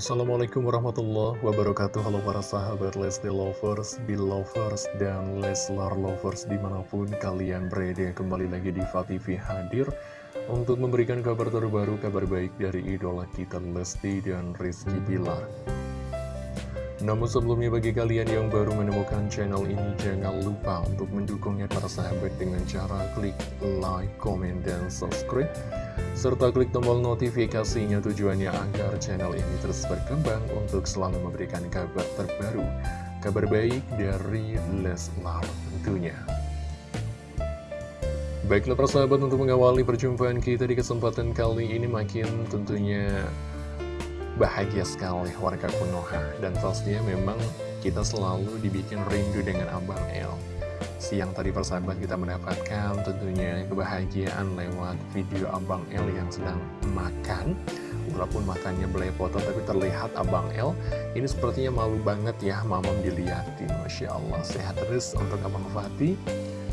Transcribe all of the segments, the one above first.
Assalamualaikum warahmatullahi wabarakatuh. Halo para sahabat Lesti Lovers, Belovers, dan Leslar Lovers di mana pun kalian berada Kembali lagi di TV hadir untuk memberikan kabar terbaru, kabar baik dari idola kita Lesti dan Rizky Bilar namun sebelumnya bagi kalian yang baru menemukan channel ini jangan lupa untuk mendukungnya para sahabat dengan cara klik like, comment, dan subscribe. Serta klik tombol notifikasinya tujuannya agar channel ini terus berkembang untuk selalu memberikan kabar terbaru kabar baik dari Leslar tentunya. Baiklah para sahabat untuk mengawali perjumpaan kita di kesempatan kali ini makin tentunya bahagia sekali warga Konoha. Dan pastinya memang kita selalu dibikin rindu dengan Abang El. Siang tadi persahabat kita mendapatkan tentunya kebahagiaan lewat video Abang El yang sedang makan. Walaupun makannya belepotan tapi terlihat Abang El ini sepertinya malu banget ya mamam dilihatin Masya Allah sehat terus untuk Abang Fatih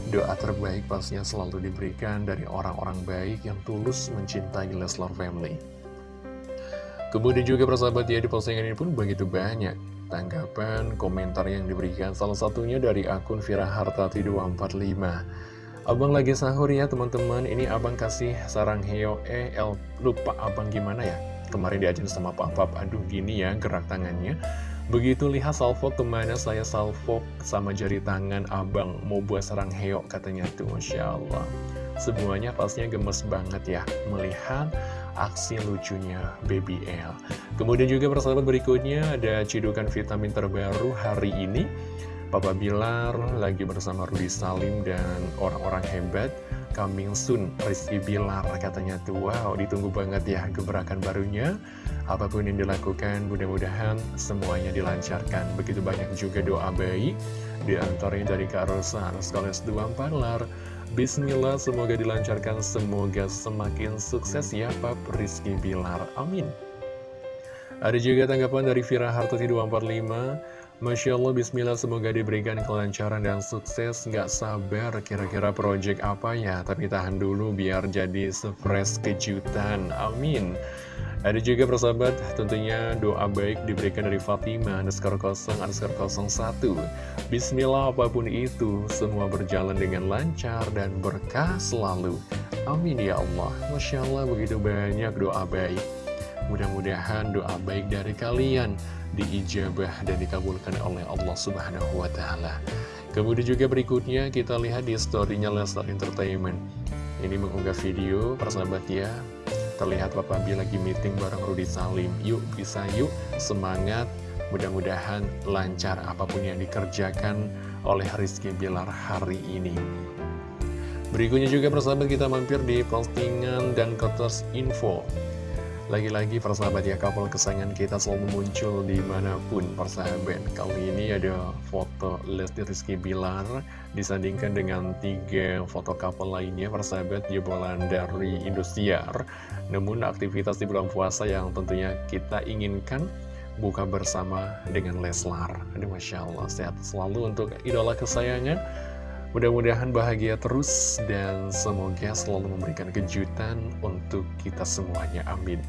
doa terbaik pastinya selalu diberikan dari orang-orang baik yang tulus mencintai Leslar Family Kemudian juga persahabat ya di postingan ini pun begitu banyak tanggapan, komentar yang diberikan. Salah satunya dari akun Vira Hartati 245 Abang lagi sahur ya teman-teman. Ini abang kasih sarang heo. Eh el, lupa abang gimana ya? Kemarin diajarin sama papa Aduh gini ya gerak tangannya. Begitu lihat salvo ke mana saya salvo sama jari tangan abang? Mau buat sarang heo katanya tuh. Masya Allah. Semuanya pastinya gemes banget ya Melihat aksi lucunya Baby L. Kemudian juga persahabat berikutnya ada cidukan vitamin terbaru hari ini. Papa Bilar lagi bersama Rudi Salim dan orang-orang hebat coming soon Rizky Bilar katanya tuh wow ditunggu banget ya gebrakan barunya apa pun yang dilakukan mudah-mudahan semuanya dilancarkan begitu banyak juga doa baik di antaranya dari Kak Rosa Anuskoles 24 Lar Bismillah, semoga dilancarkan, semoga semakin sukses ya Pak Rizky Bilar. Amin. Ada juga tanggapan dari Vira Hartati 245. Masya Allah, Bismillah, semoga diberikan kelancaran dan sukses. Nggak sabar kira-kira project apa ya, tapi tahan dulu biar jadi fresh kejutan. Amin. Ada juga persahabat, tentunya doa baik diberikan dari Fatima, underscore kosong, underscore kosong satu. Bismillah apa pun itu, semua berjalan dengan lancar dan berkah selalu. Amin ya Allah. Masya Allah begitu banyak doa baik. Mudah-mudahan doa baik dari kalian diijabah dan dikabulkan oleh Allah Subhanahu wa Ta'ala. Kemudian juga berikutnya kita lihat di storynya Lestar Entertainment. Ini mengunggah video, persahabat ya, Terlihat Papa B lagi meeting bareng Rudi Salim. Yuk bisa yuk semangat. Mudah-mudahan lancar apa pun yang dikerjakan oleh Rizky Bilar hari ini. Berikutnya juga persahabat kita mampir di postingan dan kotos info lagi-lagi persahabat ya couple kesayangan kita selalu muncul di mana pun. Persahabat Kali ini ada foto Lesti Rizky Bilar disandingkan dengan tiga foto couple lainnya persahabat jebolan dari Indosiar. Namun aktivitas di bulan puasa yang tentunya kita inginkan buka bersama dengan Leslar. Aduh Masya Allah sehat selalu untuk idola kesayangan Mudah-mudahan bahagia terus dan semoga selalu memberikan kejutan untuk kita semuanya. Amin.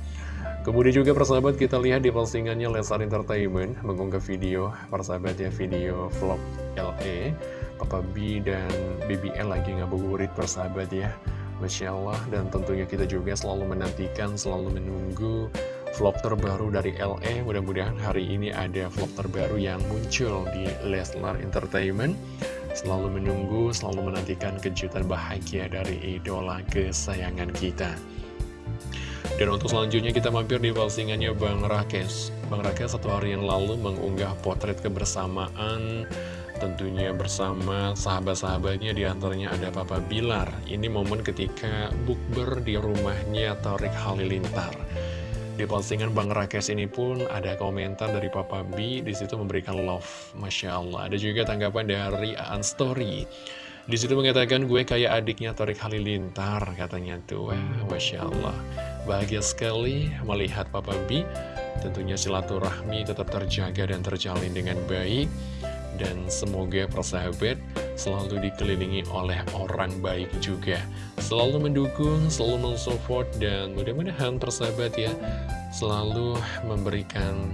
Kemudian juga persahabat kita lihat di postingannya Lesar Entertainment mengunggah video persahabat ya video vlog LE Papa B dan BBL lagi ngabuburit persahabat ya Masya Allah dan tentunya kita juga selalu menantikan selalu menunggu vlog terbaru dari LE mudah-mudahan hari ini ada vlog terbaru yang muncul di Leslar Entertainment selalu menunggu, selalu menantikan kejutan bahagia dari idola kesayangan kita. Dan untuk selanjutnya kita mampir di postingannya Bang Rakes. Bang Rakes satu hari yang lalu mengunggah potret kebersamaan tentunya bersama sahabat-sahabatnya di antaranya ada Papa Bilar. Ini momen ketika bukber di rumahnya Torik Halilintar. Di postingan Bang Rakes ini pun ada komentar dari Papa B, di situ memberikan love, Masya Allah. Ada juga tanggapan dari Aan Story. Di situ mengatakan gue kayak adiknya Torik Halilintar, katanya tuh. Wah, Masya Allah. Bahagia sekali melihat Papa B. Tentunya silaturahmi tetap terjaga dan terjalin dengan baik. Dan semoga persahabat selalu dikelilingi oleh orang baik juga. Selalu mendukung, selalu mensupport, dan mudah-mudahan persahabat ya, selalu memberikan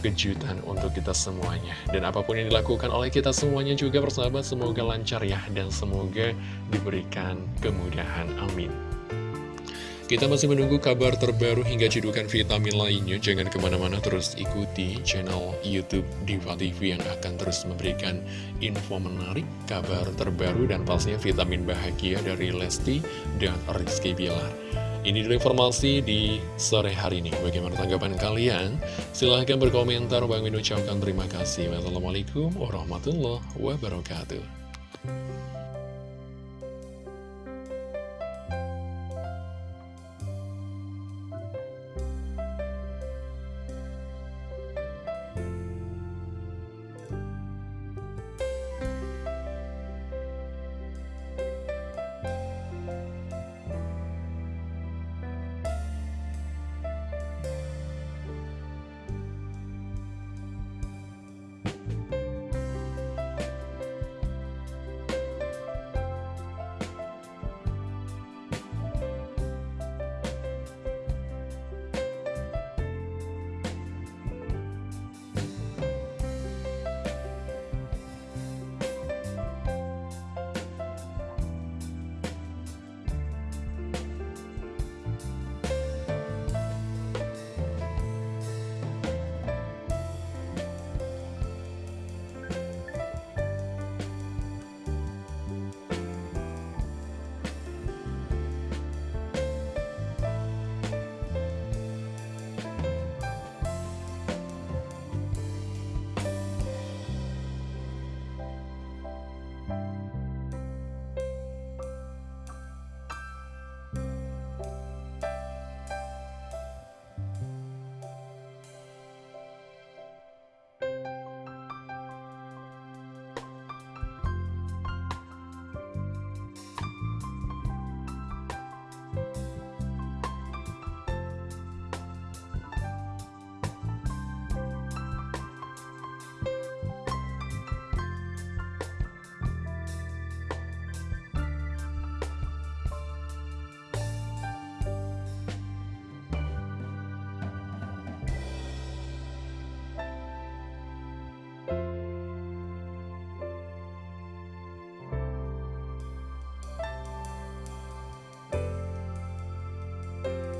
kejutan untuk kita semuanya. Dan apa pun yang dilakukan oleh kita semuanya juga persahabat semoga lancar ya Dan semoga diberikan kemudahan, amin kita masih menunggu kabar terbaru hingga cedukan vitamin lainnya. Jangan ke mana-mana terus ikuti channel Youtube Diva TV yang akan terus memberikan info menarik, kabar terbaru, dan pastinya vitamin bahagia dari Lesti dan Rizky Bilar. Ini dulu informasi di sore hari ini. Bagaimana tanggapan kalian? Silahkan berkomentar. Bang Min ucapkan terima kasih. Wassalamualaikum warahmatullahi wabarakatuh.